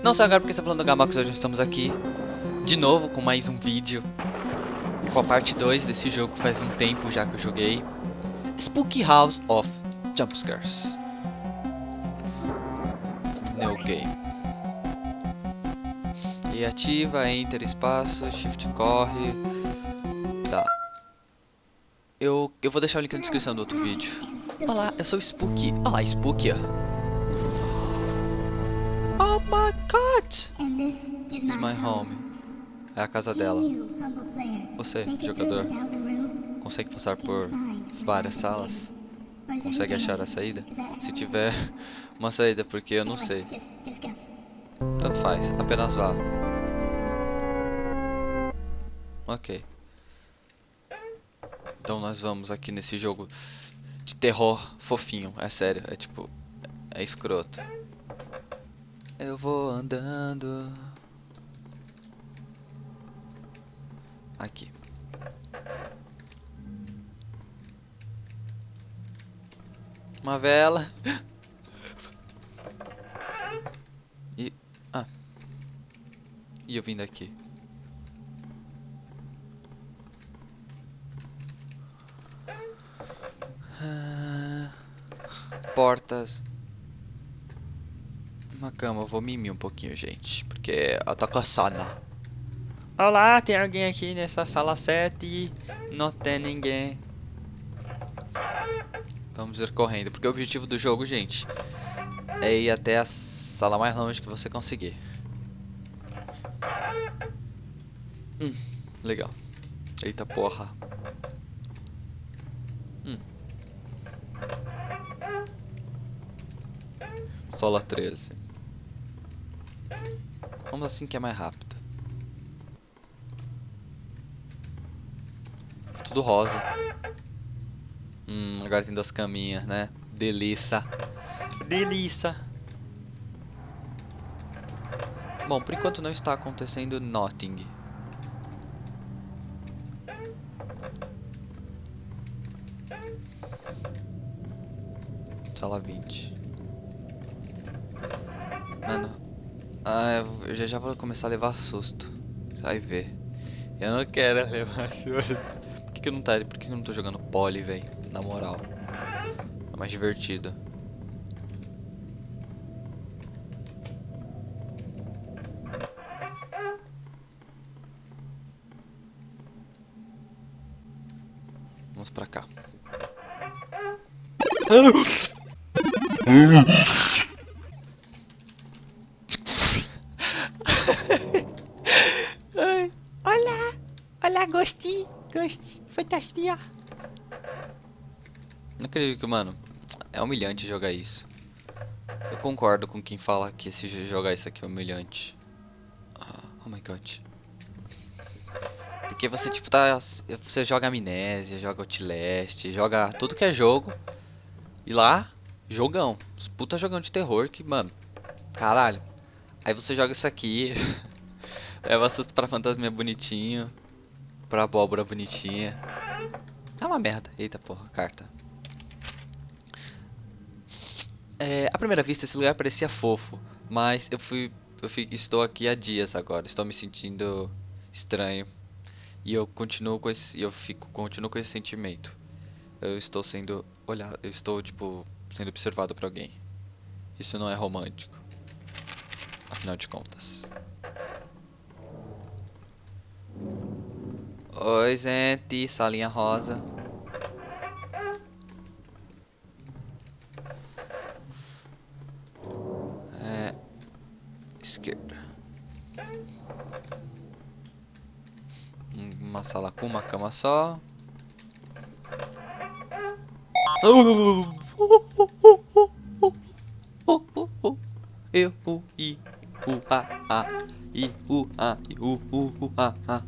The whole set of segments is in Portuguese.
Não só agora porque está falando do Gamax, hoje estamos aqui de novo com mais um vídeo com a parte 2 desse jogo faz um tempo já que eu joguei. Spooky House of Jumpscares New Game. E ativa, enter espaço, shift corre eu, eu vou deixar o link na descrição do outro vídeo. Olá, eu sou o Spooky. Olá, Spooky. Oh my god! This is my home. É a casa dela. Você, jogador Consegue passar por várias salas? Consegue achar a saída? Se tiver uma saída, porque eu não sei. Tanto faz, apenas vá. Ok Então nós vamos aqui nesse jogo de terror fofinho, é sério, é tipo, é escroto eu vou andando. Aqui. Uma vela. E... Ah. E eu vim daqui. Ah, portas uma cama, eu vou mimir um pouquinho, gente. Porque eu tô cansada. Olá, tem alguém aqui nessa sala 7? Não tem ninguém. Vamos ir correndo, porque o objetivo do jogo, gente, é ir até a sala mais longe que você conseguir. Hum, legal. Eita porra. Hum. Sola 13. Vamos assim que é mais rápido. Tudo rosa. Hum, agora tem duas caminhas, né? Delícia. Delícia. Bom, por enquanto não está acontecendo nothing. Sala 20. Mano, ah, eu já, já vou começar a levar susto. Vai ver. Eu não quero levar susto. Por que, que eu não tá, por que, que eu não tô jogando pole, velho? Na moral. É mais divertido. Vamos pra cá. fantasminha. Não acredito que, mano, é humilhante jogar isso. Eu concordo com quem fala que esse jogar isso aqui é humilhante. Oh, my god. Porque você, tipo, tá... Você joga Amnésia, joga Outlast, joga tudo que é jogo. E lá, jogão. Puta jogão de terror que, mano... Caralho. Aí você joga isso aqui... leva susto pra fantasma bonitinho pra abóbora bonitinha. É uma merda. Eita porra, carta. É, à primeira vista esse lugar parecia fofo, mas eu fui, eu fui, estou aqui há dias agora, estou me sentindo estranho e eu continuo com esse, eu fico, continuo com esse sentimento. Eu estou sendo olhado, eu estou tipo sendo observado por alguém. Isso não é romântico, afinal de contas. Oi, gente. Salinha rosa. É... Esquerda. Uma sala com uma cama só. Eu, u, i, u, a, a, i, u, a, i, u, u, u, a, a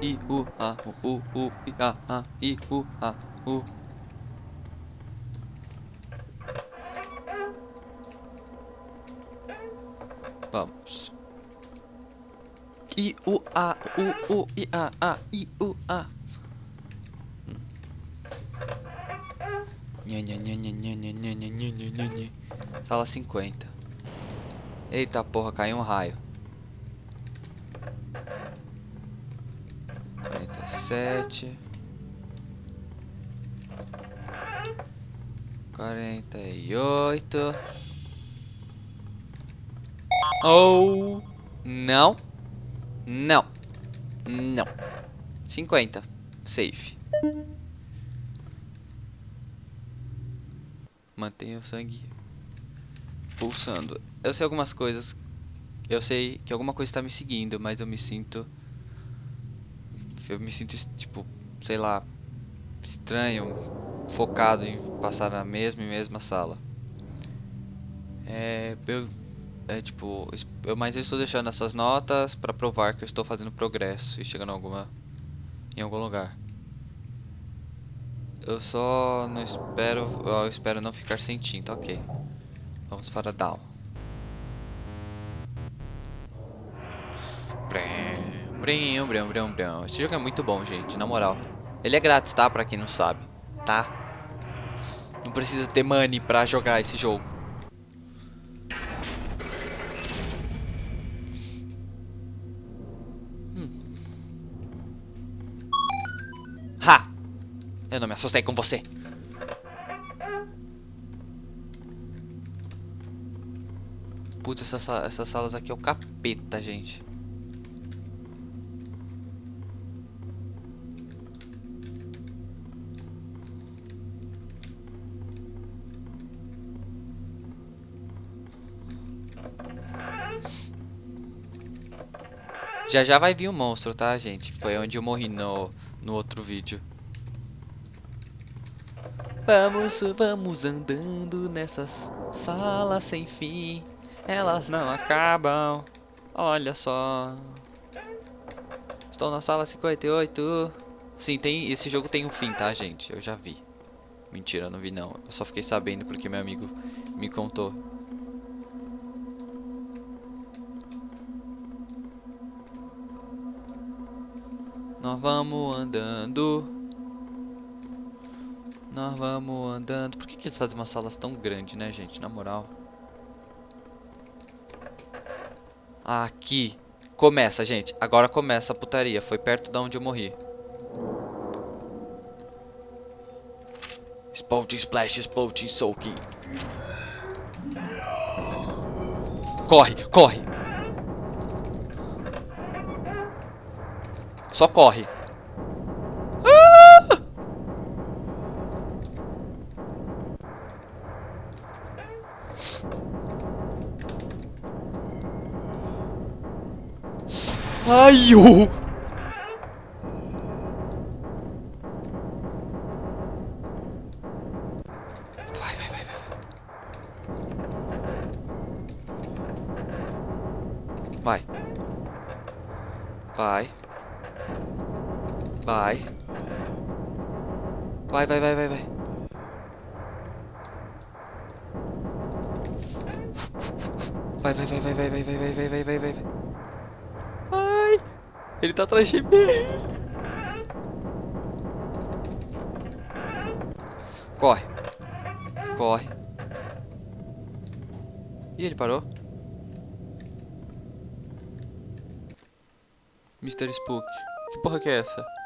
i, u, a, u, u, i, a, a, i, u, a, u. Vamos. I, U, A, U, U, I, A, A, I, U, A. Sala 50. Eita porra, caiu um raio. 47. 48. Oh, não. Não. Não. 50. Safe. Mantenha o sangue pulsando. Eu sei algumas coisas. Eu sei que alguma coisa está me seguindo, mas eu me sinto. Eu me sinto, tipo, sei lá, estranho, focado em passar na mesma e mesma sala. É. Eu. É tipo. Eu, mas eu estou deixando essas notas para provar que eu estou fazendo progresso e chegando alguma. em algum lugar. Eu só não espero. Eu espero não ficar sem tinta, ok. Vamos para down. Brim, brim, brim, brim. Esse jogo é muito bom, gente, na moral. Ele é grátis, tá? Pra quem não sabe, tá? Não precisa ter money pra jogar esse jogo. Assustei com você. Putz, essas, essas salas aqui é o capeta, gente. Já já vai vir o um monstro, tá, gente? Foi onde eu morri no, no outro vídeo. Vamos, vamos andando nessas salas sem fim. Elas não acabam. Olha só. Estou na sala 58. Sim, tem, esse jogo tem um fim, tá, gente? Eu já vi. Mentira, eu não vi não. Eu só fiquei sabendo porque meu amigo me contou. Nós vamos andando. Nós vamos andando. Por que, que eles fazem umas salas tão grandes, né, gente? Na moral. Aqui. Começa, gente. Agora começa a putaria. Foi perto da onde eu morri. Spouting, splash, spouting, soaking. Corre, corre. Só corre. はいよ Vai, vai, vai, vai, vai, vai, vai, vai, vai, vai, vai, vai. Vai. Ele tá atrás de mim. Corre. Corre. Ih, ele parou. Mr. Spook. Que porra que é essa?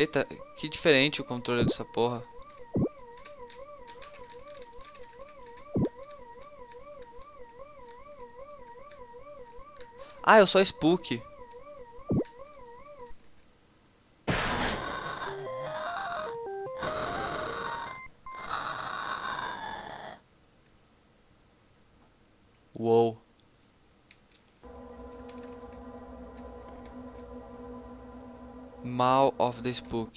Eita, que diferente o controle dessa porra. Ah, eu sou a Spook. The Spook.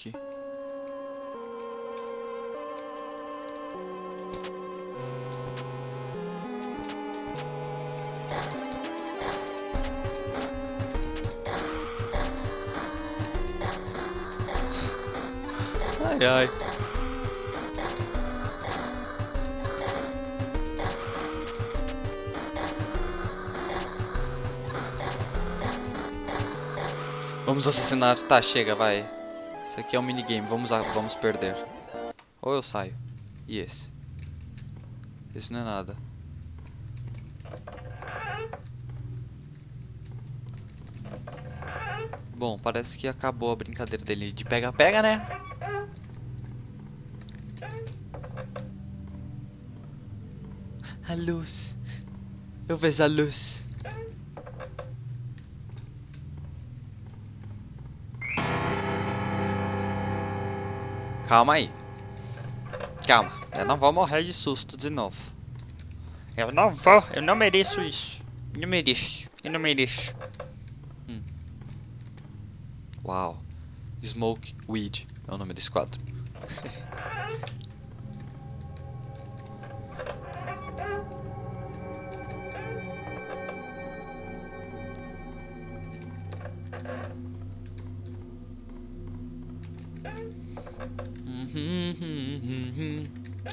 Ai ai. Vamos assassinar. Tá, chega, vai. Isso aqui é um minigame. Vamos, a- vamos perder. Ou eu saio. E esse? Esse não é nada. Bom, parece que acabou a brincadeira dele de pega-pega, né? A luz. Eu vejo a luz. Calma aí. Calma, eu não vou morrer de susto de novo. Eu não vou, eu não mereço isso. Não mereço, eu não mereço. Hum. Uau. Smoke Weed é o nome desse quadro.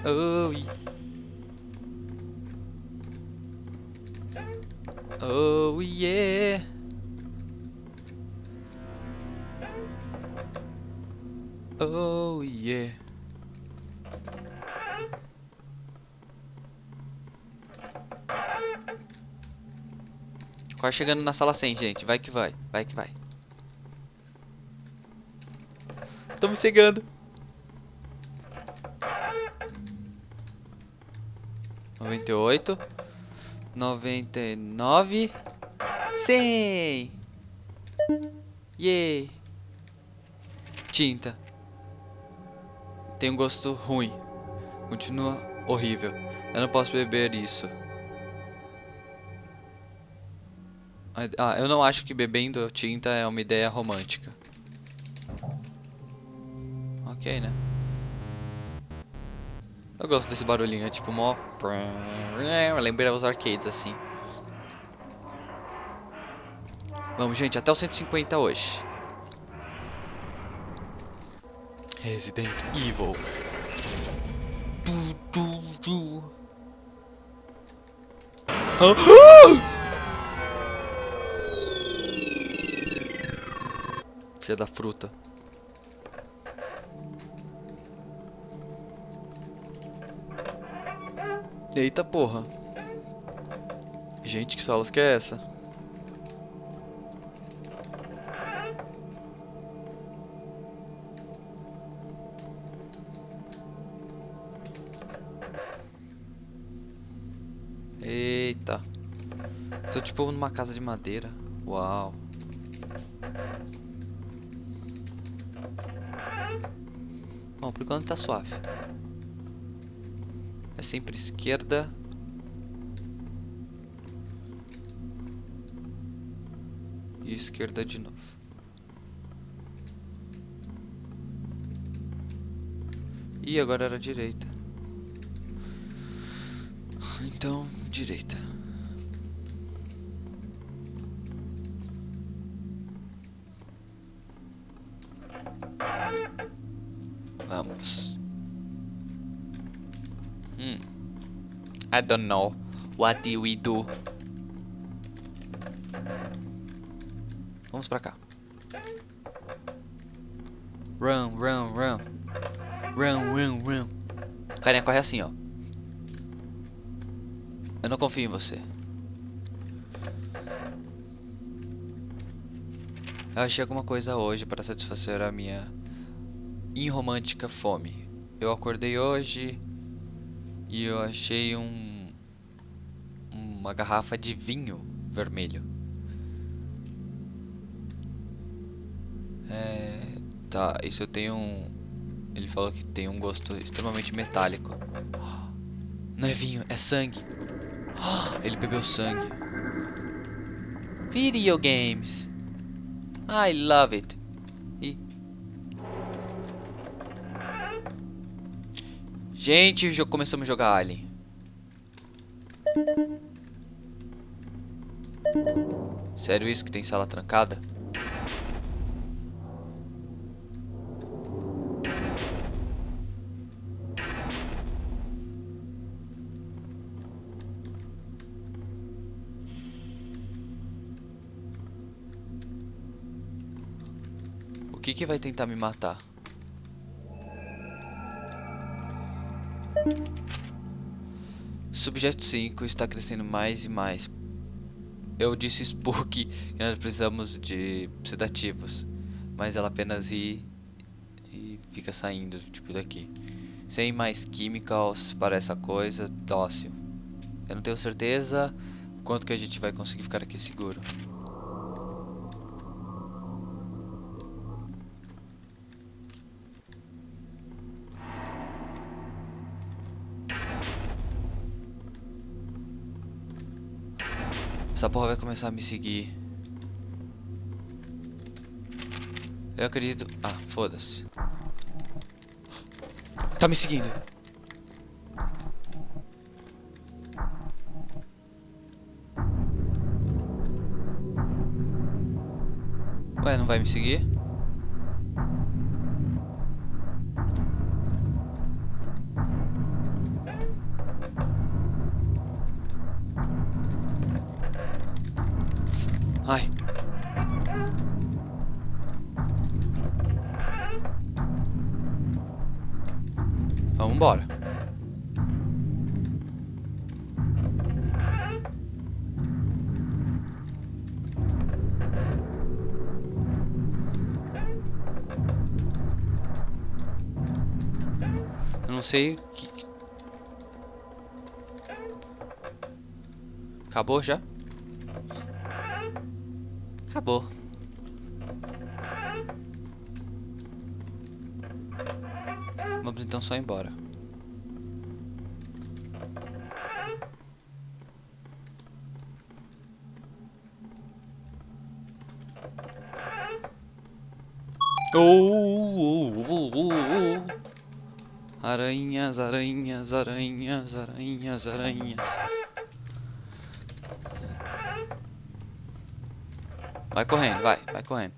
Oh, yeah. Oh yeah. Oh yeah. Quase chegando na sala 100, gente. Vai que vai. Vai que vai. Estamos chegando. Noventa e oito, noventa e nove, cem. Yay. Tinta. Tem um gosto ruim. Continua horrível. Eu não posso beber isso. Ah, eu não acho que bebendo tinta é uma ideia romântica. Ok, né? Eu gosto desse barulhinho, é tipo mó... Lembra os arcades assim. Vamos, gente, até o 150 hoje. Resident Evil. Tu, tu, tu. Filha da fruta. Eita porra. Gente, que salas que é essa? Eita. Tô tipo numa casa de madeira. Uau. Bom, por enquanto tá suave. É sempre esquerda. E esquerda de novo. E agora era direita. Então, direita. I don't know. What do we do? Vamos pra cá. Run, run, run. Run, run, run. Carinha corre assim, ó. Eu não confio em você. Eu achei alguma coisa hoje para satisfazer a minha irromântica fome. Eu acordei hoje e eu achei um uma garrafa de vinho vermelho. É, tá, isso eu tenho um ele falou que tem um gosto extremamente metálico. Não é vinho, é sangue. Ele bebeu sangue. Video games. I love it. Gente, já começamos a jogar Alien. Sério isso que tem sala trancada? que que vai tentar me matar? Subjeto 5 está crescendo mais e mais. Eu disse Spook que nós precisamos de sedativos, mas ela apenas ri e fica saindo, tipo daqui. Sem mais químicos para essa coisa, dócil. Eu não tenho certeza quanto que a gente vai conseguir ficar aqui seguro. Essa porra vai começar a me seguir. Eu acredito... Ah, foda-se. Tá me seguindo. Ué, não vai me seguir? Não sei que... Acabou já? Acabou. Vamos então só embora. Oh, oh, oh, oh, oh. Aranhas, aranhas, aranhas, aranhas, aranhas. Vai correndo, vai, vai correndo.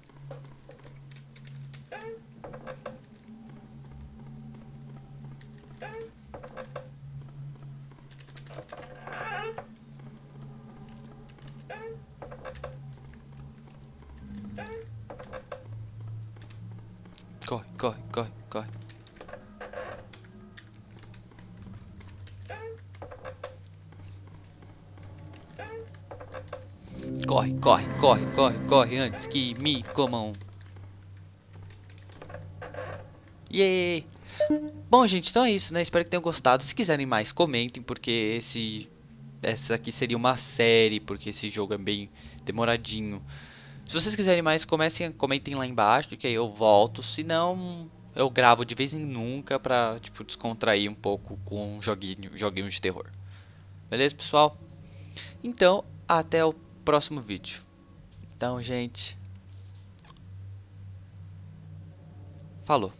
Corre, corre, corre, corre. Corre, corre, corre, corre, antes que me comam. Yay! Bom, gente, então é isso, né? Espero que tenham gostado. Se quiserem mais, comentem, porque esse essa aqui seria uma série, porque esse jogo é bem demoradinho. Se vocês quiserem mais, comecem, comentem lá embaixo, que aí eu volto. Se não, eu gravo de vez em nunca pra, tipo, descontrair um pouco com um joguinho, joguinho de terror. Beleza, pessoal? Então, até o próximo vídeo. Então, gente. Falou.